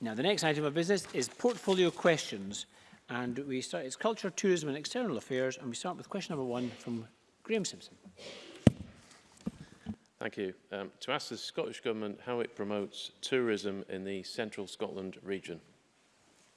Now the next item of business is portfolio questions. And we start, it's Culture, Tourism and External Affairs. And we start with question number one from Graham Simpson. Thank you. Um, to ask the Scottish Government how it promotes tourism in the central Scotland region.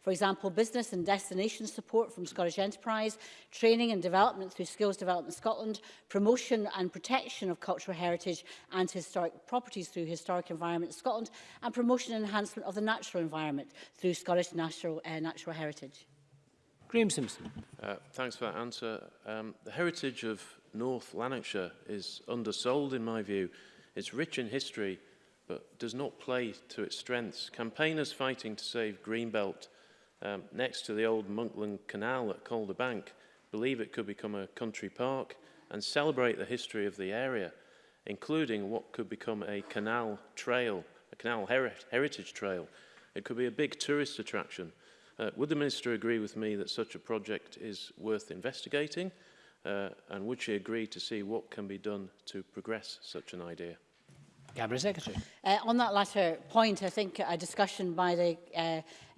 For example, business and destination support from Scottish Enterprise, training and development through Skills Development Scotland, promotion and protection of cultural heritage and historic properties through Historic Environment Scotland, and promotion and enhancement of the natural environment through Scottish Natural, uh, natural Heritage. Graham Simpson. Uh, thanks for that answer. Um, the heritage of North Lanarkshire is undersold in my view. It's rich in history but does not play to its strengths. Campaigners fighting to save Greenbelt um, next to the old Monkland Canal at Calder Bank believe it could become a country park and celebrate the history of the area, including what could become a canal trail, a canal heri heritage trail. It could be a big tourist attraction. Uh, would the Minister agree with me that such a project is worth investigating? Uh, and would she agree to see what can be done to progress such an idea? Cabinet Secretary. Uh, on that latter point, I think a discussion by the, uh,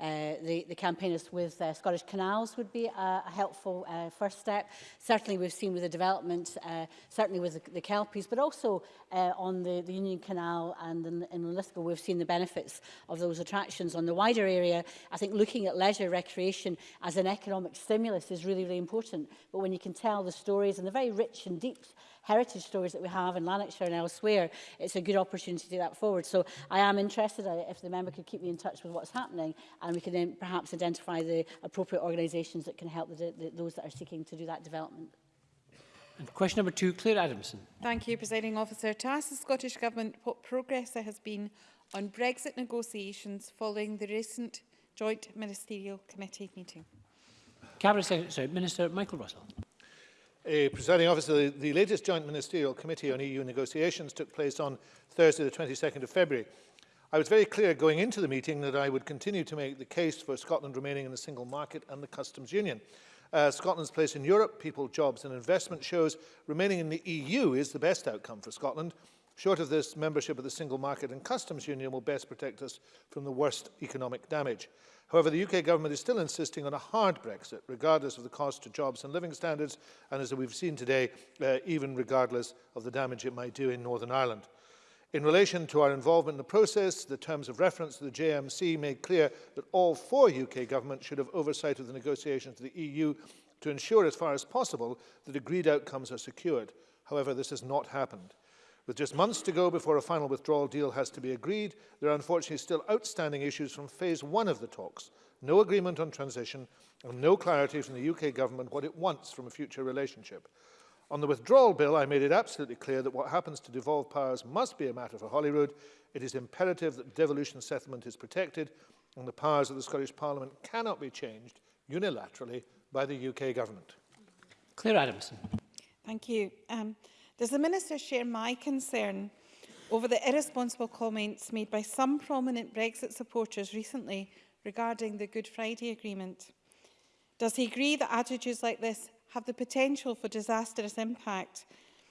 uh, the, the campaigners with uh, Scottish Canals would be a, a helpful uh, first step. Certainly we've seen with the development, uh, certainly with the, the Kelpies, but also uh, on the, the Union Canal and in, in Lithgow, we've seen the benefits of those attractions. On the wider area, I think looking at leisure recreation as an economic stimulus is really, really important. But when you can tell the stories and the very rich and deep heritage stories that we have in Lanarkshire and elsewhere, it's a good opportunity to do that forward. So I am interested in it if the member could keep me in touch with what's happening and we can then perhaps identify the appropriate organisations that can help the, the, those that are seeking to do that development. And question number two, Claire Adamson. Thank you, Presiding Officer. To ask the Scottish Government what progress there has been on Brexit negotiations following the recent Joint Ministerial Committee meeting. Cabinet Secretary, Minister Michael Russell. A presiding officer, the, the latest Joint Ministerial Committee on EU negotiations took place on Thursday the 22nd of February. I was very clear going into the meeting that I would continue to make the case for Scotland remaining in the single market and the customs union. Uh, Scotland's place in Europe, people, jobs and investment shows remaining in the EU is the best outcome for Scotland. Short of this, membership of the Single Market and Customs Union will best protect us from the worst economic damage. However, the UK government is still insisting on a hard Brexit, regardless of the cost to jobs and living standards, and as we've seen today, uh, even regardless of the damage it might do in Northern Ireland. In relation to our involvement in the process, the terms of reference to the JMC made clear that all four UK governments should have oversight of the negotiations with the EU to ensure as far as possible that agreed outcomes are secured. However, this has not happened. With just months to go before a final withdrawal deal has to be agreed, there are unfortunately still outstanding issues from phase one of the talks. No agreement on transition and no clarity from the UK government what it wants from a future relationship. On the withdrawal bill, I made it absolutely clear that what happens to devolved powers must be a matter for Holyrood. It is imperative that devolution settlement is protected and the powers of the Scottish Parliament cannot be changed unilaterally by the UK government. Claire Adamson. Thank you. Um, Does the Minister share my concern over the irresponsible comments made by some prominent Brexit supporters recently regarding the Good Friday Agreement? Does he agree that attitudes like this have the potential for disastrous impact,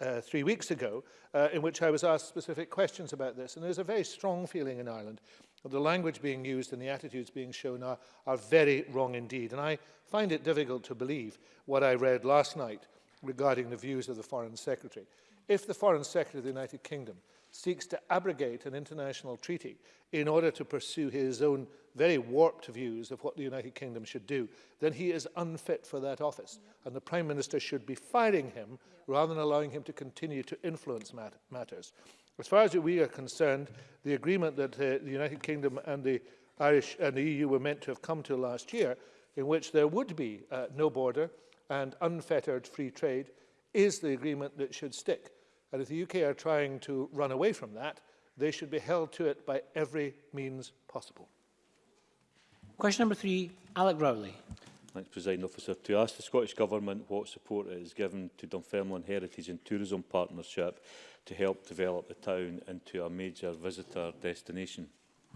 uh, three weeks ago, uh, in which I was asked specific questions about this. And there's a very strong feeling in Ireland that the language being used and the attitudes being shown are, are very wrong indeed. And I find it difficult to believe what I read last night regarding the views of the Foreign Secretary if the Foreign Secretary of the United Kingdom seeks to abrogate an international treaty in order to pursue his own very warped views of what the United Kingdom should do, then he is unfit for that office. Yep. And the Prime Minister should be firing him yeah. rather than allowing him to continue to influence mat matters. As far as we are concerned, the agreement that uh, the United Kingdom and the Irish and the EU were meant to have come to last year, in which there would be uh, no border and unfettered free trade, is the agreement that should stick. And if the UK are trying to run away from that, they should be held to it by every means possible. Question number three, Alec Rowley. Thanks, President Officer. To ask the Scottish Government what support it is given to Dunfermline Heritage and Tourism Partnership to help develop the town into a major visitor destination.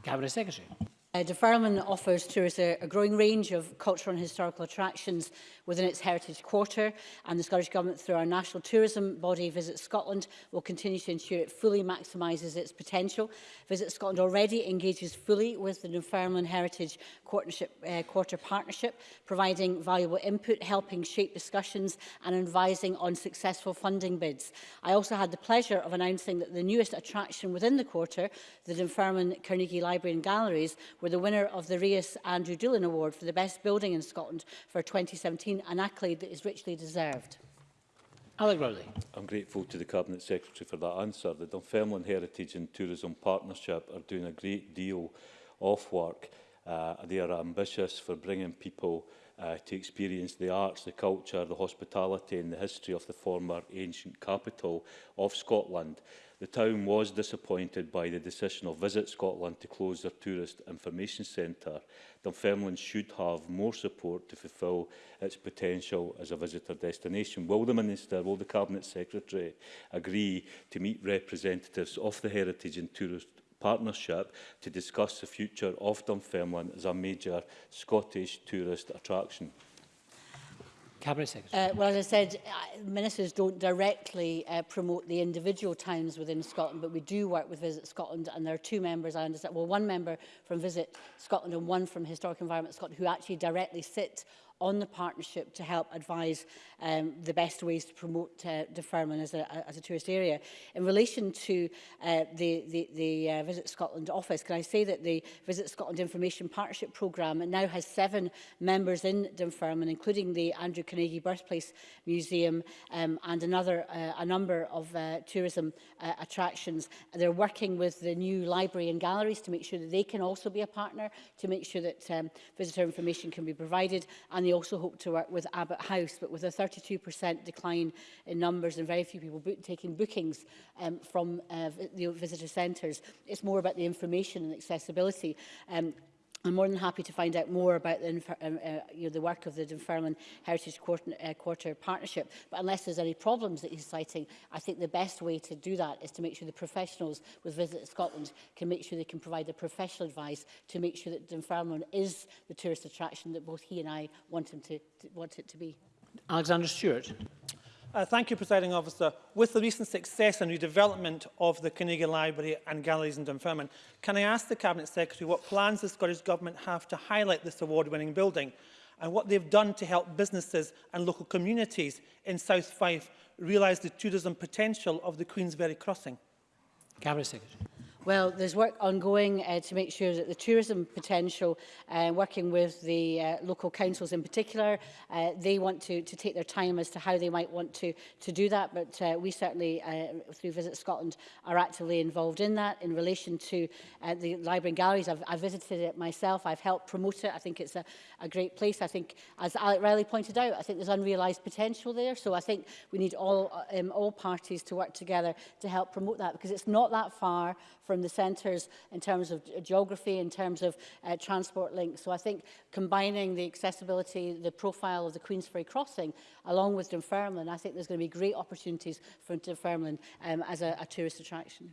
Cabinet Secretary. Uh, Dunfermline offers tourists a, a growing range of cultural and historical attractions within its heritage quarter and the Scottish Government through our national tourism body Visit Scotland will continue to ensure it fully maximises its potential. Visit Scotland already engages fully with the Dunfermline Heritage uh, Quarter Partnership, providing valuable input, helping shape discussions and advising on successful funding bids. I also had the pleasure of announcing that the newest attraction within the quarter, the Dunfermline Carnegie Library and Galleries, were the winner of the Reyes Andrew Doolin Award for the Best Building in Scotland for 2017, an accolade that is richly deserved. Alec Rowley. I'm grateful to the Cabinet Secretary for that answer. The Dunfermline Heritage and Tourism Partnership are doing a great deal of work. Uh, they are ambitious for bringing people uh, to experience the arts, the culture, the hospitality and the history of the former ancient capital of Scotland. The town was disappointed by the decision of Visit Scotland to close their tourist information centre. Dunfermline should have more support to fulfil its potential as a visitor destination. Will the Minister, will the Cabinet Secretary agree to meet representatives of the heritage and tourist partnership to discuss the future of Dunfermline as a major Scottish tourist attraction? Cabinet Secretary. Uh, well, as I said, uh, ministers don't directly uh, promote the individual towns within Scotland, but we do work with Visit Scotland, and there are two members, I understand, well, one member from Visit Scotland and one from Historic Environment Scotland, who actually directly sit on the partnership to help advise um, the best ways to promote uh, deferment as a, as a tourist area. In relation to uh, the, the, the uh, Visit Scotland office, can I say that the Visit Scotland Information Partnership Programme now has seven members in Dunfermline, including the Andrew Carnegie Birthplace Museum um, and another uh, a number of uh, tourism uh, attractions. They're working with the new library and galleries to make sure that they can also be a partner, to make sure that um, visitor information can be provided, and they also hope to work with Abbott House, but with a 32% decline in numbers and very few people book taking bookings um, from uh, the visitor centres, it's more about the information and accessibility. Um, I'm more than happy to find out more about the, um, uh, you know, the work of the Dunfermline Heritage Quarter, uh, Quarter Partnership, but unless there's any problems that he's citing, I think the best way to do that is to make sure the professionals with Visit Scotland can make sure they can provide the professional advice to make sure that Dunfermline is the tourist attraction that both he and I want, him to, to, want it to be. Alexander Stewart. Uh, thank you, Presiding Officer. With the recent success and redevelopment of the Carnegie Library and Galleries in Dunfermline, can I ask the Cabinet Secretary what plans the Scottish Government have to highlight this award-winning building and what they've done to help businesses and local communities in South Fife realise the tourism potential of the Queensberry Crossing? Cabinet Secretary. Well, there's work ongoing uh, to make sure that the tourism potential, uh, working with the uh, local councils in particular, uh, they want to, to take their time as to how they might want to, to do that. But uh, we certainly, uh, through Visit Scotland, are actively involved in that. In relation to uh, the library and galleries, I've, I've visited it myself. I've helped promote it. I think it's a, a great place. I think, as Alec Riley pointed out, I think there's unrealised potential there. So I think we need all, um, all parties to work together to help promote that because it's not that far from the centres in terms of geography, in terms of uh, transport links. So I think combining the accessibility, the profile of the Queensferry crossing, along with Dunfermline, I think there's going to be great opportunities for Dunfermline um, as a, a tourist attraction.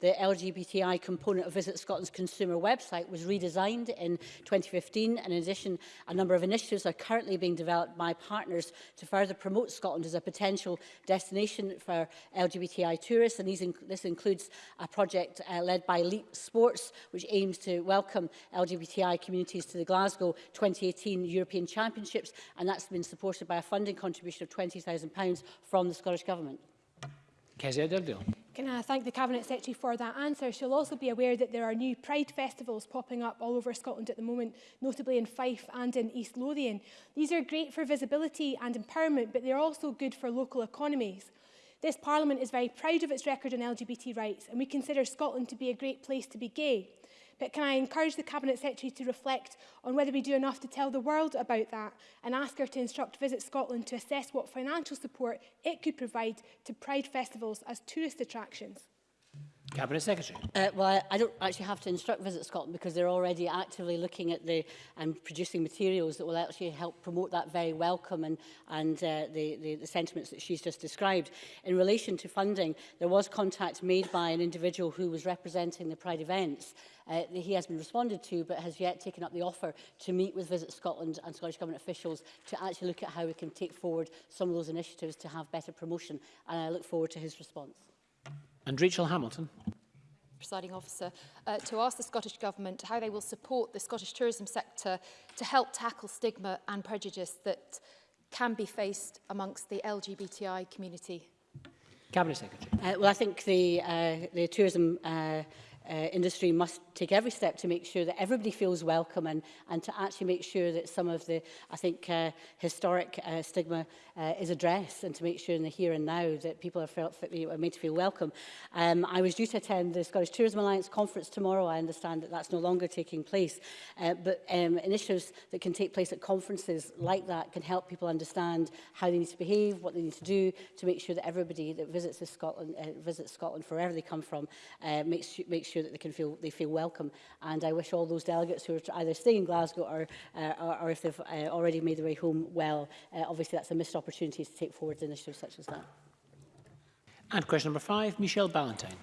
the LGBTI component of Visit Scotland's consumer website was redesigned in 2015 and in addition a number of initiatives are currently being developed by partners to further promote Scotland as a potential destination for LGBTI tourists and these inc this includes a project uh, led by Leap Sports, which aims to welcome LGBTI communities to the Glasgow 2018 European Championships, and that's been supported by a funding contribution of £20,000 from the Scottish Government. Kezia Derdale. Can I thank the Cabinet Secretary for that answer? She'll also be aware that there are new Pride festivals popping up all over Scotland at the moment, notably in Fife and in East Lothian. These are great for visibility and empowerment, but they're also good for local economies. This Parliament is very proud of its record on LGBT rights and we consider Scotland to be a great place to be gay. But can I encourage the Cabinet Secretary to reflect on whether we do enough to tell the world about that and ask her to instruct Visit Scotland to assess what financial support it could provide to Pride festivals as tourist attractions? Cabinet Secretary. Uh, well, I, I don't actually have to instruct Visit Scotland because they're already actively looking at the and um, producing materials that will actually help promote that very welcome and, and uh, the, the, the sentiments that she's just described. In relation to funding, there was contact made by an individual who was representing the Pride events uh, he has been responded to but has yet taken up the offer to meet with Visit Scotland and Scottish Government officials to actually look at how we can take forward some of those initiatives to have better promotion and I look forward to his response. And Rachel Hamilton. Presiding officer, uh, to ask the Scottish Government how they will support the Scottish tourism sector to help tackle stigma and prejudice that can be faced amongst the LGBTI community. Cabinet Secretary. Uh, well, I think the, uh, the tourism uh, uh, industry must take every step to make sure that everybody feels welcome and, and to actually make sure that some of the, I think, uh, historic uh, stigma uh, is addressed and to make sure in the here and now that people are, felt, are made to feel welcome. Um, I was due to attend the Scottish Tourism Alliance conference tomorrow. I understand that that's no longer taking place, uh, but um, initiatives that can take place at conferences like that can help people understand how they need to behave, what they need to do to make sure that everybody that visits Scotland, uh, visits Scotland, wherever they come from, uh, makes, makes sure that they can feel they feel welcome. And I wish all those delegates who are either staying in Glasgow or, uh, or, or if they've uh, already made their way home well. Uh, obviously, that's a missed opportunity to take forward initiatives such as that. And question number five, Michelle Ballantyne.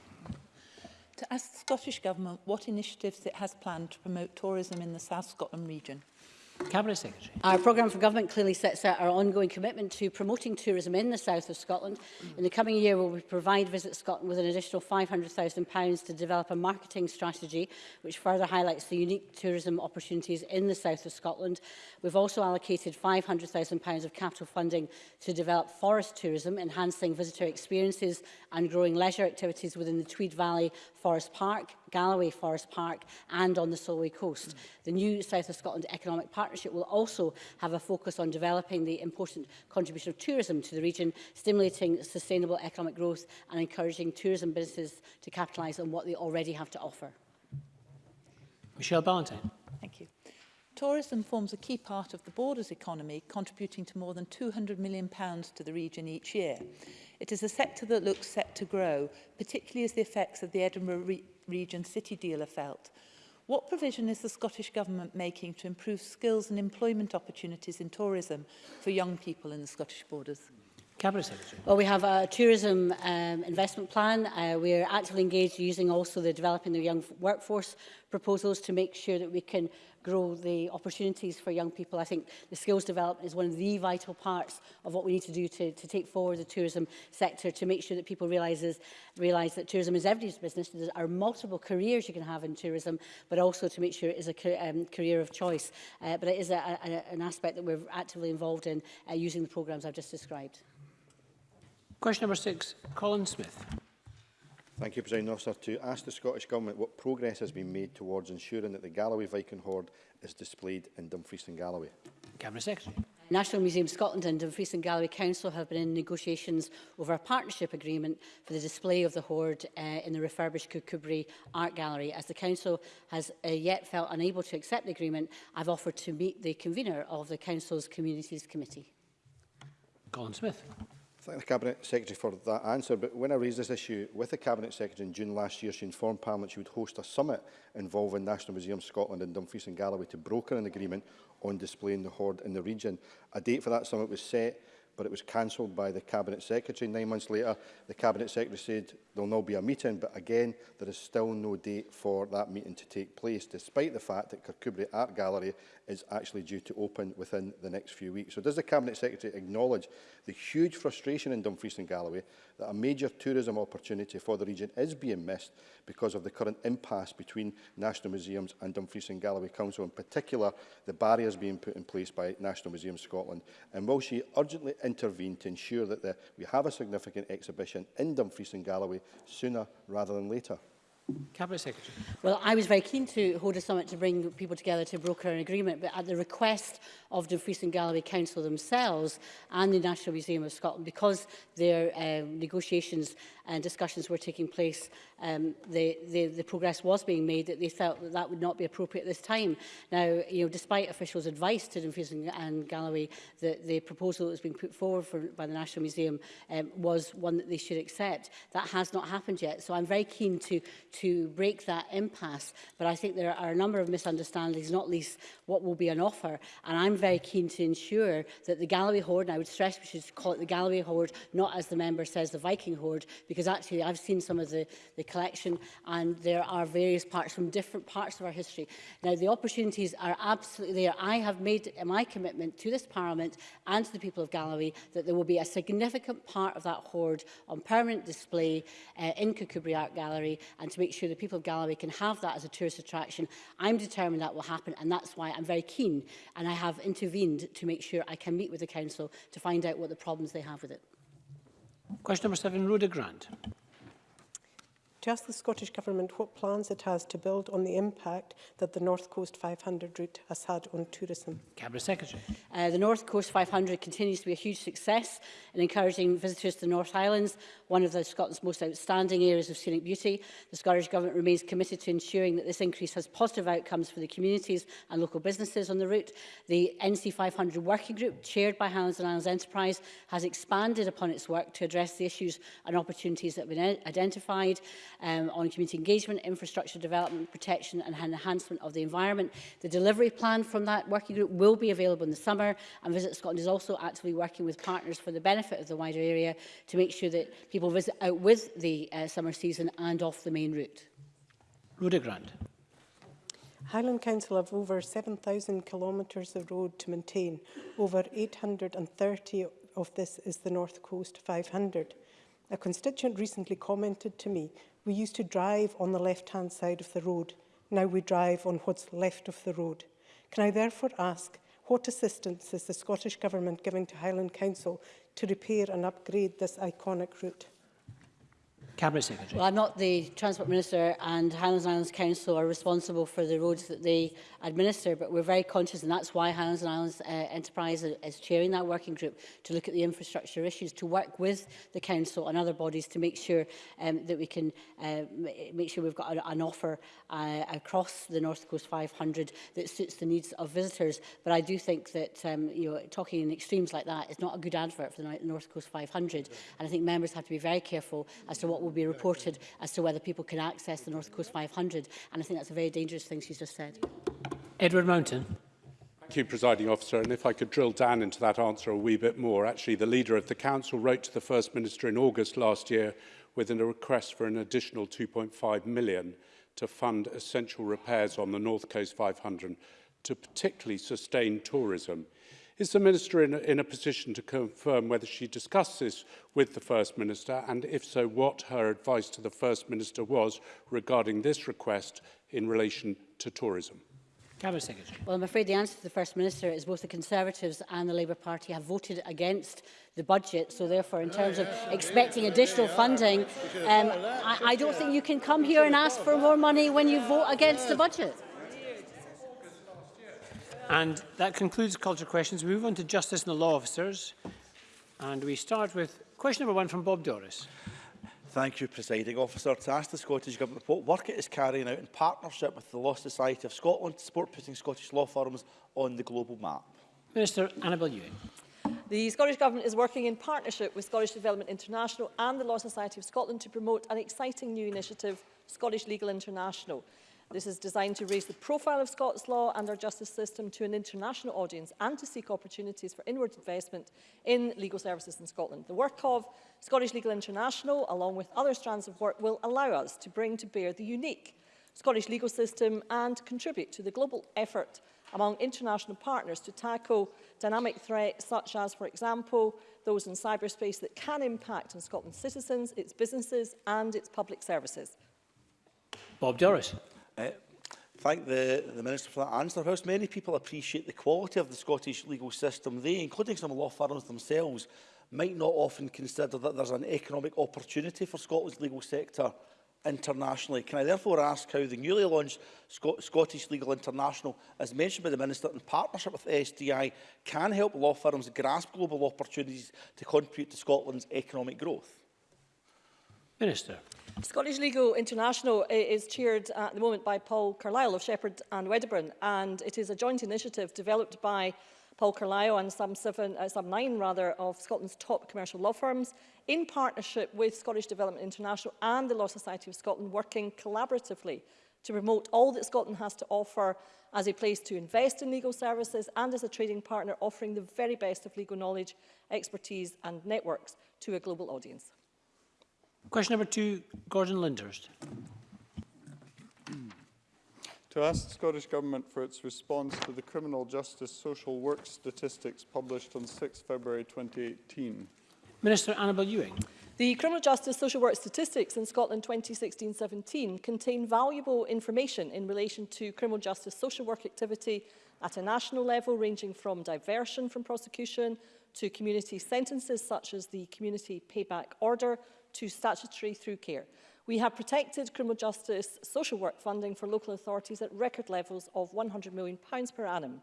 To ask the Scottish Government what initiatives it has planned to promote tourism in the South Scotland region. Cabinet Secretary. Our programme for government clearly sets out our ongoing commitment to promoting tourism in the south of Scotland. In the coming year, we will provide Visit Scotland with an additional £500,000 to develop a marketing strategy which further highlights the unique tourism opportunities in the south of Scotland. We've also allocated £500,000 of capital funding to develop forest tourism, enhancing visitor experiences and growing leisure activities within the Tweed Valley Forest Park, Galloway Forest Park and on the Solway coast. Mm. The new South of Scotland Economic Partnership will also have a focus on developing the important contribution of tourism to the region, stimulating sustainable economic growth and encouraging tourism businesses to capitalise on what they already have to offer. Michelle Ballantyne. Thank you. Tourism forms a key part of the borders economy, contributing to more than £200 million to the region each year. It is a sector that looks set to grow, particularly as the effects of the Edinburgh re region city deal are felt. What provision is the Scottish Government making to improve skills and employment opportunities in tourism for young people in the Scottish borders? Cabinet Secretary. Well, we have a tourism um, investment plan. Uh, we're actively engaged using also the developing the young workforce proposals to make sure that we can grow the opportunities for young people. I think the skills development is one of the vital parts of what we need to do to, to take forward the tourism sector, to make sure that people realises, realise that tourism is everybody's business. There are multiple careers you can have in tourism, but also to make sure it is a um, career of choice. Uh, but it is a, a, an aspect that we're actively involved in uh, using the programmes I've just described. Question number six, Colin Smith. Thank you, President Officer. To ask the Scottish Government what progress has been made towards ensuring that the Galloway Viking hoard is displayed in Dumfries and Galloway. Cabinet Secretary. National Museum Scotland and Dumfries and Galloway Council have been in negotiations over a partnership agreement for the display of the hoard uh, eh, in the refurbished Kukubri Art Gallery. As the Council has uh, yet felt unable to accept the agreement, I've offered to meet the convener of the Council's Communities Committee. Colin Smith thank the Cabinet Secretary for that answer, but when I raised this issue with the Cabinet Secretary in June last year, she informed Parliament she would host a summit involving National Museum Scotland and Dumfries and Galloway to broker an agreement on displaying the hoard in the region. A date for that summit was set but it was cancelled by the Cabinet Secretary. Nine months later, the Cabinet Secretary said there will now be a meeting, but again, there is still no date for that meeting to take place, despite the fact that Kirkcudbright Art Gallery is actually due to open within the next few weeks. So does the Cabinet Secretary acknowledge the huge frustration in Dumfries and Galloway that a major tourism opportunity for the region is being missed because of the current impasse between National Museums and Dumfries and Galloway Council, in particular the barriers being put in place by National Museums Scotland? And will she urgently intervene to ensure that the, we have a significant exhibition in Dumfries and Galloway sooner rather than later. Cabinet Secretary. Well, I was very keen to hold a summit to bring people together to broker an agreement, but at the request of Dumfries and Galloway Council themselves and the National Museum of Scotland, because their um, negotiations and discussions were taking place, um, the, the, the progress was being made that they felt that that would not be appropriate at this time. Now, you know, despite officials' advice to Dumfries and Galloway that the proposal that was being put forward for, by the National Museum um, was one that they should accept, that has not happened yet. So I'm very keen to, to break that impasse, but I think there are a number of misunderstandings, not least what will be an offer. And I'm very keen to ensure that the Galloway Horde, and I would stress we should call it the Galloway Horde, not as the member says, the Viking Horde, because actually I've seen some of the, the collection and there are various parts from different parts of our history. Now, the opportunities are absolutely there. I have made my commitment to this Parliament and to the people of Galloway that there will be a significant part of that hoard on permanent display uh, in Kukubri Art Gallery and to make sure the people of Galloway can have that as a tourist attraction. I'm determined that will happen and that's why I'm very keen and I have intervened to make sure I can meet with the council to find out what the problems they have with it. Question number seven, Rhoda Grant to ask the Scottish Government what plans it has to build on the impact that the North Coast 500 route has had on tourism. Cabinet Secretary. Uh, the North Coast 500 continues to be a huge success in encouraging visitors to the North Islands, one of the Scotland's most outstanding areas of scenic beauty. The Scottish Government remains committed to ensuring that this increase has positive outcomes for the communities and local businesses on the route. The NC 500 Working Group, chaired by Highlands and Islands Enterprise, has expanded upon its work to address the issues and opportunities that have been identified um, on community engagement, infrastructure development, protection and enhancement of the environment. The delivery plan from that working group will be available in the summer and Visit Scotland is also actively working with partners for the benefit of the wider area to make sure that people visit out with the uh, summer season and off the main route. Rhoda Grant. Highland Council have over 7,000 kilometres of road to maintain. Over 830 of this is the North Coast 500. A constituent recently commented to me, we used to drive on the left-hand side of the road. Now we drive on what's left of the road. Can I therefore ask, what assistance is the Scottish Government giving to Highland Council to repair and upgrade this iconic route? Cabinet Secretary. Well, I'm not the Transport Minister and Highlands and Islands Council are responsible for the roads that they administer, but we're very conscious, and that's why Highlands and Islands uh, Enterprise is chairing that working group to look at the infrastructure issues, to work with the Council and other bodies to make sure um, that we can uh, make sure we've got an, offer uh, across the North Coast 500 that suits the needs of visitors. But I do think that um, you know, talking in extremes like that is not a good advert for the North Coast 500, and I think members have to be very careful as to what will will be reported as to whether people can access the North Coast 500. And I think that's a very dangerous thing she's just said. Edward Mountain. Thank you, Presiding Officer. And if I could drill down into that answer a wee bit more, actually, the leader of the Council wrote to the First Minister in August last year with a request for an additional 2.5 million to fund essential repairs on the North Coast 500 to particularly sustain tourism. Is the Minister in a, in a position to confirm whether she discussed this with the First Minister and if so what her advice to the First Minister was regarding this request in relation to tourism? Well, I'm afraid the answer to the First Minister is both the Conservatives and the Labour Party have voted against the budget. So therefore, in terms of expecting additional funding, um, I, I don't think you can come here and ask for more money when you vote against the budget. And that concludes culture questions. We move on to justice and the law officers. And we start with question number one from Bob Doris. Thank you, Presiding Officer. To ask the Scottish Government what work it is carrying out in partnership with the Law Society of Scotland to support putting Scottish law firms on the global map. Minister Annabel Ewing. The Scottish Government is working in partnership with Scottish Development International and the Law Society of Scotland to promote an exciting new initiative, Scottish Legal International. This is designed to raise the profile of Scots law and our justice system to an international audience and to seek opportunities for inward investment in legal services in Scotland. The work of Scottish Legal International, along with other strands of work, will allow us to bring to bear the unique Scottish legal system and contribute to the global effort among international partners to tackle dynamic threats such as, for example, those in cyberspace that can impact on Scotland's citizens, its businesses and its public services. Bob Doris. Uh, thank the, the Minister for that answer. Whilst many people appreciate the quality of the Scottish legal system, they, including some law firms themselves, might not often consider that there's an economic opportunity for Scotland's legal sector internationally. Can I therefore ask how the newly launched Scot Scottish Legal International, as mentioned by the Minister, in partnership with SDI, can help law firms grasp global opportunities to contribute to Scotland's economic growth? Minister. Scottish Legal International is chaired at the moment by Paul Carlisle of Shepherd and Wedderburn, and it is a joint initiative developed by Paul Carlisle and some, seven, uh, some nine rather, of Scotland's top commercial law firms in partnership with Scottish Development International and the Law Society of Scotland working collaboratively to promote all that Scotland has to offer as a place to invest in legal services and as a trading partner offering the very best of legal knowledge, expertise and networks to a global audience. Question number two, Gordon Lindhurst. To ask the Scottish Government for its response to the Criminal Justice Social Work statistics published on 6 February 2018. Minister Annabel Ewing. The Criminal Justice Social Work statistics in Scotland 2016-17 contain valuable information in relation to criminal justice social work activity at a national level ranging from diversion from prosecution to community sentences such as the Community Payback Order to statutory through care. We have protected criminal justice social work funding for local authorities at record levels of £100 million per annum.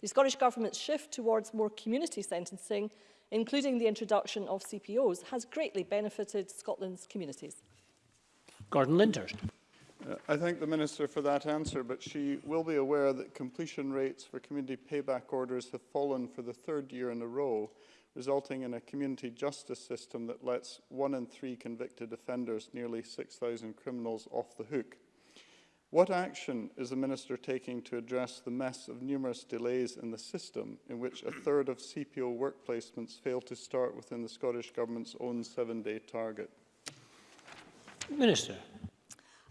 The Scottish Government's shift towards more community sentencing, including the introduction of CPOs, has greatly benefited Scotland's communities. Gordon Lindhurst. Uh, I thank the Minister for that answer, but she will be aware that completion rates for community payback orders have fallen for the third year in a row resulting in a community justice system that lets one in three convicted offenders, nearly 6,000 criminals, off the hook. What action is the Minister taking to address the mess of numerous delays in the system in which a third of CPO work placements fail to start within the Scottish Government's own seven-day target? Minister.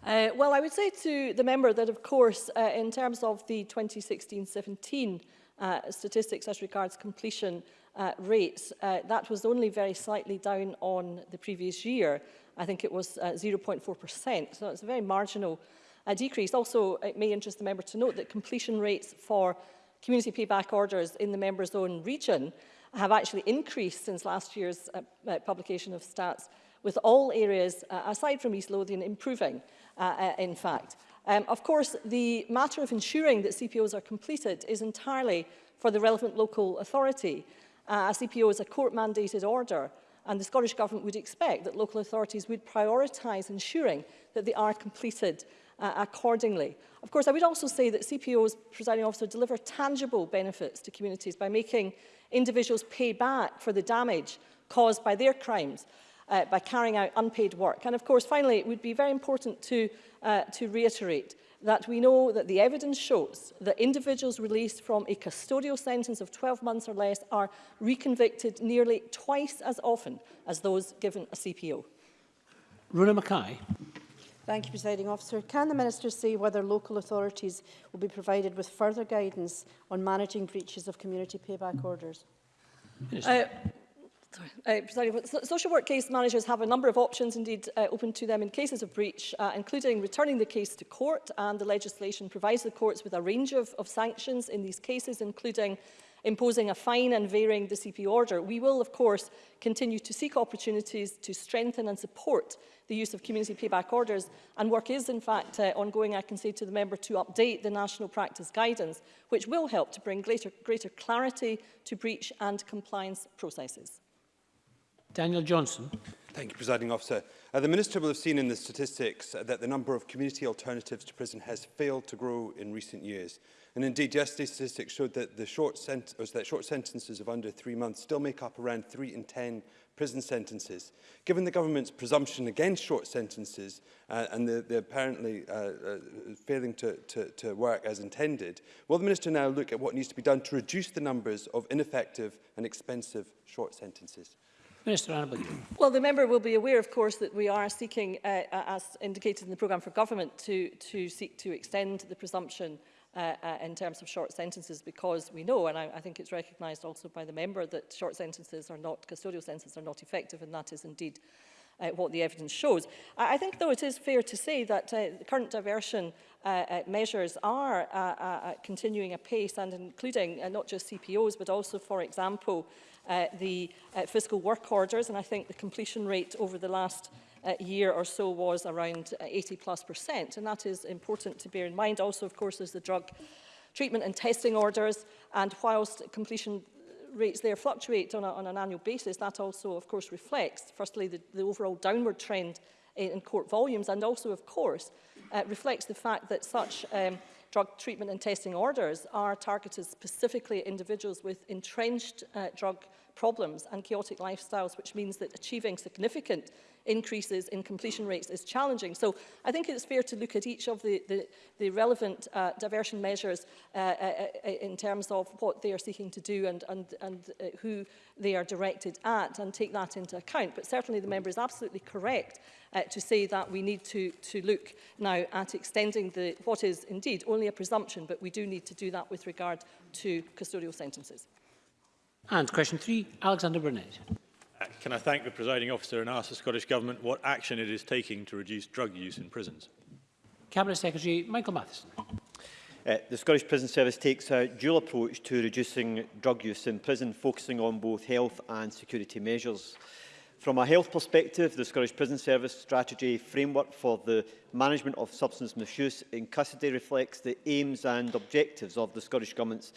Uh, well, I would say to the member that, of course, uh, in terms of the 2016-17 uh, statistics as regards completion, uh, rates. Uh, that was only very slightly down on the previous year. I think it was 0.4%, uh, so it's a very marginal uh, decrease. Also, it may interest the member to note that completion rates for community payback orders in the member's own region have actually increased since last year's uh, publication of stats, with all areas, aside from East Lothian, improving, in fact. Um, of course, the matter of ensuring that CPOs are completed is entirely for the relevant local authority. Uh, a CPO is a court-mandated order, and the Scottish Government would expect that local authorities would prioritise ensuring that they are completed uh, accordingly. Of course, I would also say that CPOs, presiding officer, deliver tangible benefits to communities by making individuals pay back for the damage caused by their crimes uh, by carrying out unpaid work. And of course, finally, it would be very important to, uh, to reiterate that we know that the evidence shows that individuals released from a custodial sentence of 12 months or less are reconvicted nearly twice as often as those given a CPO. Runa Mackay. Thank you, Presiding Officer. Can the Minister say whether local authorities will be provided with further guidance on managing breaches of community payback orders? Uh, uh, social work case managers have a number of options indeed uh, open to them in cases of breach, uh, including returning the case to court and the legislation provides the courts with a range of, of sanctions in these cases, including imposing a fine and varying the CP order. We will, of course, continue to seek opportunities to strengthen and support the use of community payback orders, and work is, in fact, uh, ongoing, I can say to the member, to update the national practice guidance, which will help to bring greater, greater clarity to breach and compliance processes. Daniel Johnson. Thank you, Presiding Officer. Uh, the Minister will have seen in the statistics uh, that the number of community alternatives to prison has failed to grow in recent years. And indeed, yesterday's statistics showed that, the short, or that short sentences of under three months still make up around three in 10 prison sentences. Given the government's presumption against short sentences uh, and the, the apparently uh, uh, failing to, to, to work as intended, will the Minister now look at what needs to be done to reduce the numbers of ineffective and expensive short sentences? Minister Annabelle. Well, the member will be aware, of course, that we are seeking, uh, uh, as indicated in the programme for government, to, to seek to extend the presumption uh, uh, in terms of short sentences because we know, and I, I think it's recognised also by the member, that short sentences are not, custodial sentences are not effective, and that is indeed uh, what the evidence shows. I, I think, though, it is fair to say that uh, the current diversion uh, uh measures are uh, uh, uh, continuing apace and including uh, not just CPOs, but also, for example, uh, the uh, fiscal work orders. And I think the completion rate over the last uh, year or so was around 80 uh, plus percent. And that is important to bear in mind. Also, of course, is the drug treatment and testing orders. And whilst completion rates there fluctuate on, a, on an annual basis, that also, of course, reflects, firstly, the, the overall downward trend eh, in court volumes and also, of course, uh, reflects the fact that such um, drug treatment and testing orders are targeted specifically at individuals with entrenched uh, drug problems and chaotic lifestyles, which means that achieving significant increases in completion rates is challenging. So I think it's fair to look at each of the, the, the relevant uh, diversion measures uh, uh, uh, in terms of what they are seeking to do and, and, and uh, who they are directed at and take that into account. But certainly the member is absolutely correct uh, to say that we need to, to look now at extending the, what is indeed only a presumption, but we do need to do that with regard to custodial sentences. And question three, Alexander Burnett. Uh, can I thank the presiding officer and ask the Scottish Government what action it is taking to reduce drug use in prisons? Cabinet Secretary Michael Matheson. Uh, the Scottish Prison Service takes a dual approach to reducing drug use in prison, focusing on both health and security measures. From a health perspective, the Scottish Prison Service strategy framework for the management of substance misuse in custody reflects the aims and objectives of the Scottish Government's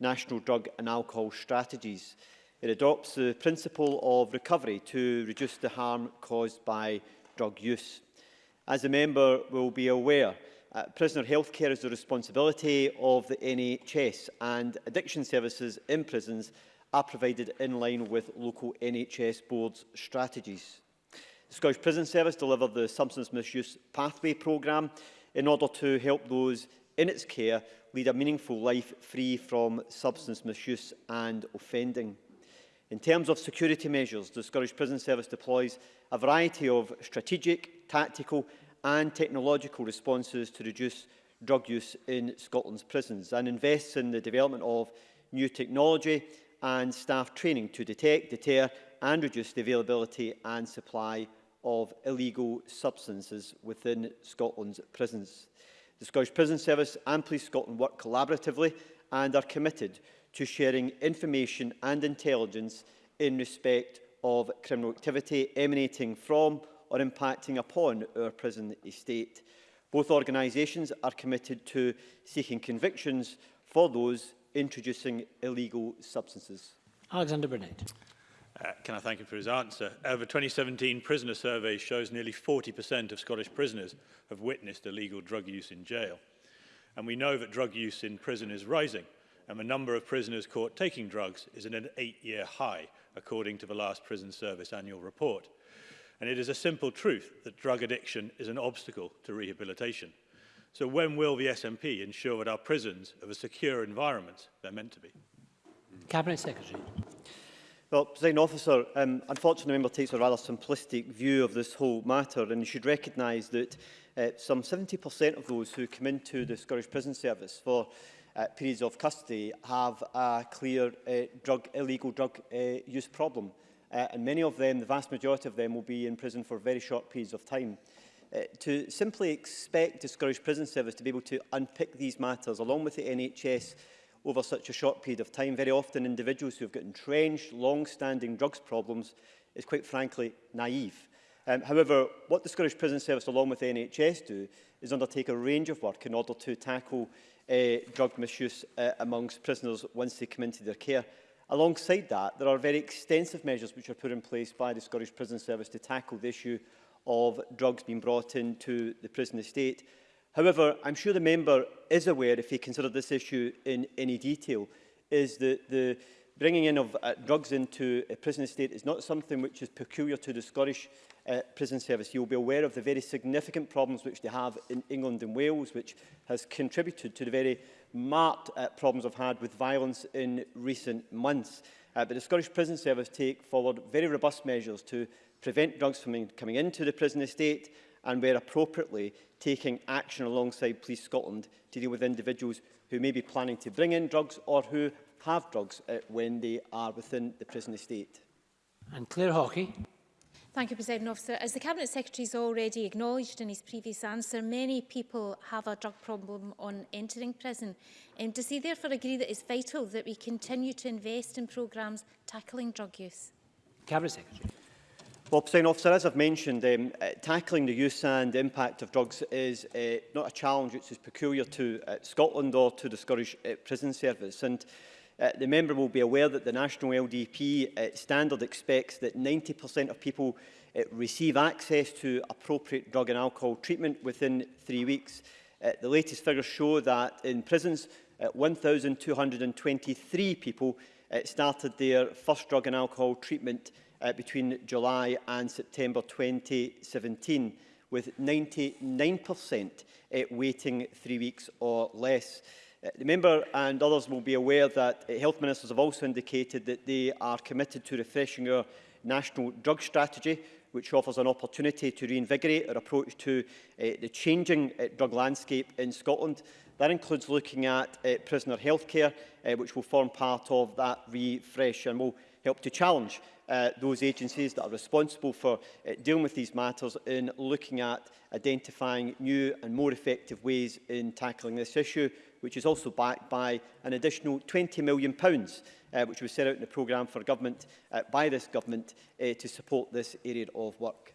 national drug and alcohol strategies. It adopts the principle of recovery to reduce the harm caused by drug use. As a member will be aware, uh, prisoner health care is the responsibility of the NHS and addiction services in prisons are provided in line with local NHS boards' strategies. The Scottish Prison Service delivered the Substance Misuse Pathway programme in order to help those in its care lead a meaningful life free from substance misuse and offending. In terms of security measures, the Scottish Prison Service deploys a variety of strategic, tactical and technological responses to reduce drug use in Scotland's prisons and invests in the development of new technology and staff training to detect, deter and reduce the availability and supply of illegal substances within Scotland's prisons. The Scottish Prison Service and Police Scotland work collaboratively and are committed to sharing information and intelligence in respect of criminal activity emanating from or impacting upon our prison estate. Both organisations are committed to seeking convictions for those introducing illegal substances. Alexander Burnett. Uh, can I thank him for his answer? Over 2017 prisoner survey shows nearly 40% of Scottish prisoners have witnessed illegal drug use in jail. And we know that drug use in prison is rising and the number of prisoners caught taking drugs is at an eight-year high, according to the last Prison Service annual report. And it is a simple truth that drug addiction is an obstacle to rehabilitation. So when will the SNP ensure that our prisons are the secure environment they're meant to be? Cabinet Secretary. Well, President Officer, um, unfortunately the Member takes a rather simplistic view of this whole matter and you should recognise that uh, some 70% of those who come into the Scottish Prison Service for uh, periods of custody have a clear uh, drug, illegal drug uh, use problem. Uh, and many of them, the vast majority of them, will be in prison for very short periods of time. Uh, to simply expect the Scottish prison service to be able to unpick these matters along with the NHS over such a short period of time, very often individuals who have got entrenched, long-standing drugs problems, is quite frankly naive. Um, however, what the Scottish Prison Service along with the NHS do is undertake a range of work in order to tackle uh, eh, drug misuse uh, amongst prisoners once they come into their care. Alongside that, there are very extensive measures which are put in place by the Scottish Prison Service to tackle the issue of drugs being brought into the prison estate. However, I'm sure the member is aware, if he considered this issue in any detail, is that the bringing in of uh, drugs into a prison estate is not something which is peculiar to the Scottish uh, prison service. You will be aware of the very significant problems which they have in England and Wales, which has contributed to the very marked uh, problems I've had with violence in recent months. Uh, but the Scottish Prison Service take forward very robust measures to prevent drugs from in coming into the prison estate and, where appropriately, taking action alongside Police Scotland to deal with individuals who may be planning to bring in drugs or who have drugs uh, when they are within the prison estate. And Claire Hawkey. Thank you, President Officer. As the Cabinet Secretary has already acknowledged in his previous answer, many people have a drug problem on entering prison. Um, does he therefore agree that it's vital that we continue to invest in programmes tackling drug use? Cabinet Secretary. Well, President Officer, as I've mentioned, um, uh, tackling the use and impact of drugs is uh, not a challenge which is peculiar to uh, Scotland or to the Scottish uh, Prison Service. And Uh, the member will be aware that the National LDP uh, standard expects that 90% of people uh, receive access to appropriate drug and alcohol treatment within three weeks. Uh, the latest figures show that in prisons, uh, 1,223 people uh, started their first drug and alcohol treatment uh, between July and September 2017, with 99% uh, waiting three weeks or less. Uh, the member and others will be aware that uh, health ministers have also indicated that they are committed to refreshing our national drug strategy, which offers an opportunity to reinvigorate our approach to uh, the changing uh, drug landscape in Scotland. That includes looking at uh, prisoner healthcare, uh, which will form part of that refresh and will help to challenge uh, those agencies that are responsible for uh, dealing with these matters in looking at identifying new and more effective ways in tackling this issue which is also backed by an additional £20 million, uh, which was set out in the programme for government uh, by this government uh, to support this area of work.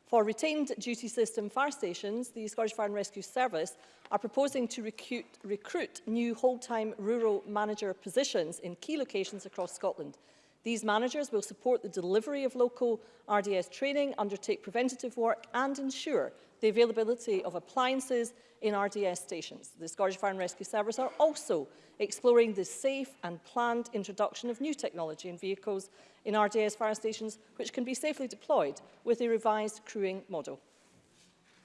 For retained duty system fire stations, the Scottish Fire and Rescue Service are proposing to recruit, recruit new whole-time rural manager positions in key locations across Scotland. These managers will support the delivery of local RDS training, undertake preventative work and ensure the availability of appliances in RDS stations. The Scottish Fire and Rescue Service are also exploring the safe and planned introduction of new technology in vehicles in RDS fire stations, which can be safely deployed with a revised crewing model.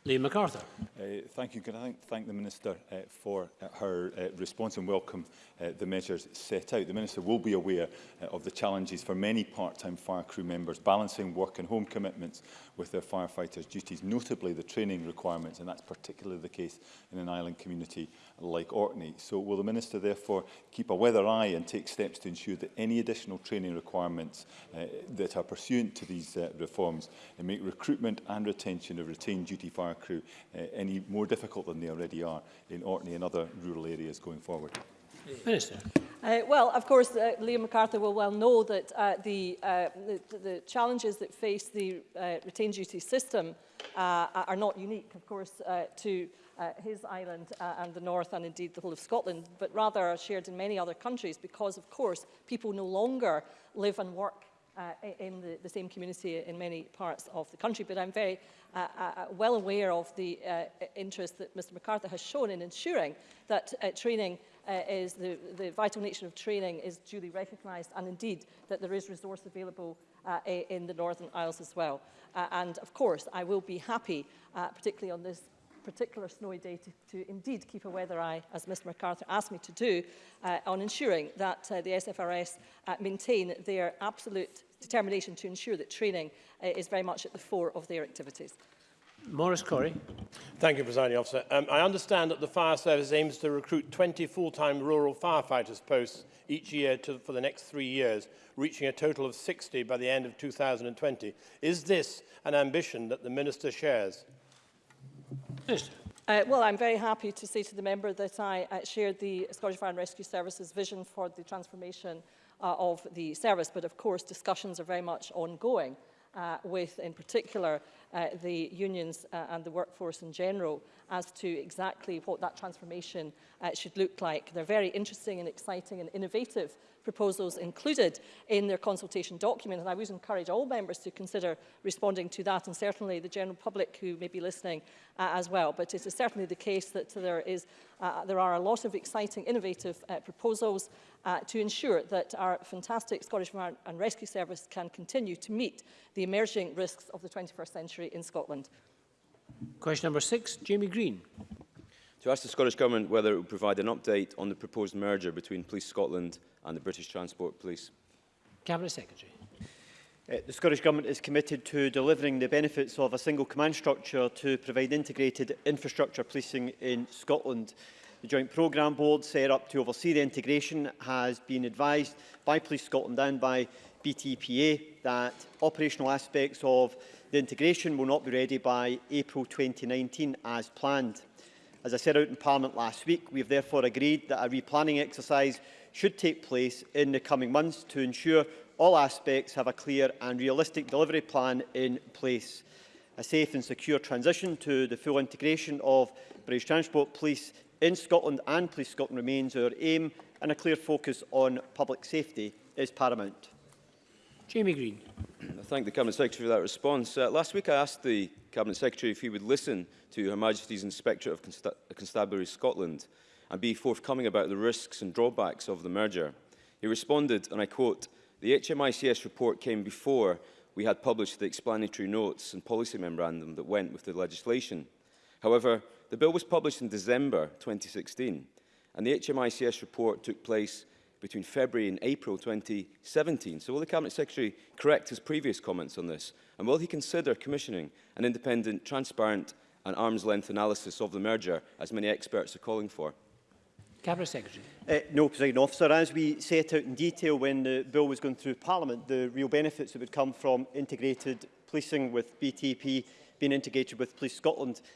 Liam MacArthur. Uh, thank you. Can I thank the Minister uh, for uh, her uh, response and welcome uh, the measures set out. The Minister will be aware uh, of the challenges for many part-time fire crew members, balancing work and home commitments with their firefighters' duties, notably the training requirements, and that's particularly the case in an island community like Orkney. So will the Minister therefore keep a weather eye and take steps to ensure that any additional training requirements uh, that are pursuant to these uh, reforms and uh, make recruitment and retention of retained duty fire crew uh, any more difficult than they already are in Orkney and other rural areas going forward? Minister. Uh, well, of course, uh, Liam MacArthur will well know that uh, the, uh, the, the challenges that face the uh, retained duty system uh, are not unique, of course, uh, to uh, his island uh, and the north and indeed the whole of Scotland, but rather are shared in many other countries because, of course, people no longer live and work uh, in the, the same community in many parts of the country. But I'm very uh, uh, uh well aware of the uh, interest that Mr MacArthur has shown in ensuring that uh, training uh, is the, the vital nature of training is duly recognised and indeed that there is resource available uh, in the Northern Isles as well. Uh, and of course, I will be happy, uh, particularly on this particular snowy day to, to indeed keep a weather eye, as Mr MacArthur asked me to do, uh, on ensuring that uh, the SFRS uh, maintain their absolute determination to ensure that training uh, is very much at the fore of their activities. Maurice Corey. Thank you, Presiding Officer. Um, I understand that the fire service aims to recruit 20 full-time rural firefighters posts each year to, for the next three years, reaching a total of 60 by the end of 2020. Is this an ambition that the Minister shares? Minister. Uh, well, I'm very happy to say to the member that I uh, shared the Scottish Fire and Rescue Service's vision for the transformation uh, of the service, but of course discussions are very much ongoing. uh, with, in particular, uh, the unions uh, and the workforce in general as to exactly what that transformation uh, should look like. They're very interesting and exciting and innovative proposals included in their consultation document. And I would encourage all members to consider responding to that and certainly the general public who may be listening uh, as well. But it is certainly the case that there, is, uh, there are a lot of exciting, innovative uh, proposals uh, to ensure that our fantastic Scottish Fire and Rescue Service can continue to meet the emerging risks of the 21st century in Scotland. Question number six, Jamie Green. To ask the Scottish Government whether it would provide an update on the proposed merger between Police Scotland and the British Transport Police. Cabinet Secretary. Uh, the Scottish Government is committed to delivering the benefits of a single command structure to provide integrated infrastructure policing in Scotland. The Joint Programme Board, set up to oversee the integration, has been advised by Police Scotland and by BTPA that operational aspects of the integration will not be ready by April 2019 as planned. As I said out in Parliament last week, we have therefore agreed that a replanning exercise should take place in the coming months to ensure all aspects have a clear and realistic delivery plan in place. A safe and secure transition to the full integration of British Transport Police in Scotland and Police Scotland remains our aim and a clear focus on public safety is paramount. Jamie Green. I thank the Cabinet Secretary for that response. Uh, last week I asked the Cabinet Secretary if he would listen to Her Majesty's Inspector of Consta Constabulary Scotland and be forthcoming about the risks and drawbacks of the merger. He responded, and I quote, the HMICS report came before we had published the explanatory notes and policy memorandum that went with the legislation. However, the bill was published in December 2016, and the HMICS report took place between February and April 2017. So will the Cabinet Secretary correct his previous comments on this? And will he consider commissioning an independent, transparent and arm's length analysis of the merger, as many experts are calling for? Cabinet Secretary. Uh, no, President Officer. As we set out in detail when the bill was going through Parliament, the real benefits that would come from integrated policing with BTP being integrated with Police Scotland.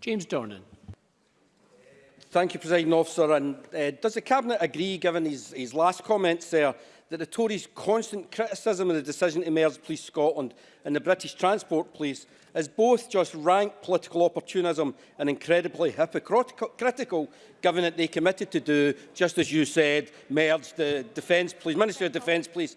James Dornan. Thank you, President Officer. And, uh, does the Cabinet agree, given his, his last comments there, that the Tories' constant criticism of the decision to merge Police Scotland and the British Transport Police is both just rank political opportunism and incredibly hypocritical, given that they committed to do, just as you said, merge the Defence Police, Ministry of Defence Police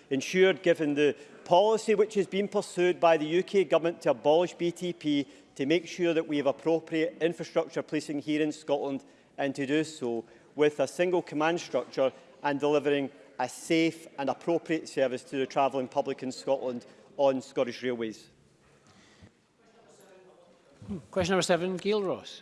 ensure, given the policy which has been pursued by the UK Government to abolish BTP, to make sure that we have appropriate infrastructure policing here in Scotland, and to do so with a single command structure and delivering a safe and appropriate service to the travelling public in Scotland on Scottish Railways. Question number seven, Gail Ross.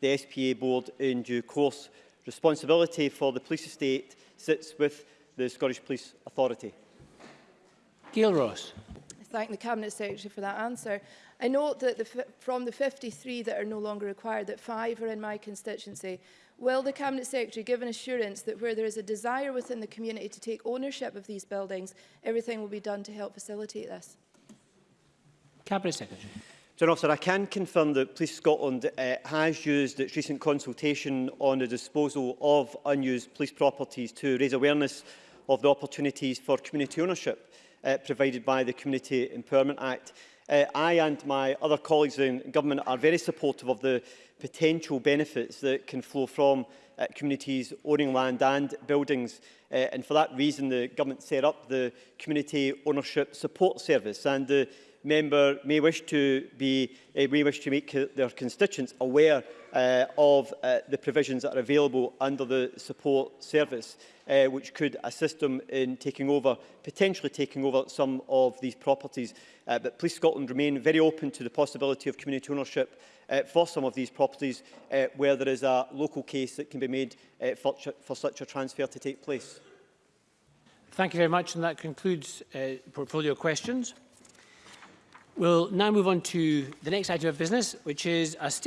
the SPA board in due course. Responsibility for the police estate sits with the Scottish Police Authority. Gail Ross. Thank the Cabinet Secretary for that answer. I note that the from the 53 that are no longer required, that five are in my constituency. Will the Cabinet Secretary give an assurance that where there is a desire within the community to take ownership of these buildings, everything will be done to help facilitate this? Cabinet Secretary. John Officer, I can confirm that Police Scotland uh, has used its recent consultation on the disposal of unused police properties to raise awareness of the opportunities for community ownership uh, provided by the Community Empowerment Act uh, I and my other colleagues in government are very supportive of the potential benefits that can flow from uh, communities owning land and buildings. Uh, and for that reason, the government set up the Community Ownership Support Service and the member may wish to be uh, may wish to make their constituents aware uh, of uh, the provisions that are available under the support service uh, which could assist them in taking over potentially taking over some of these properties uh, but Police Scotland remain very open to the possibility of community ownership uh, for some of these properties uh, where there is a local case that can be made uh, for, for such a transfer to take place. Thank you very much and that concludes uh, portfolio questions. We'll now move on to the next item of business, which is a statement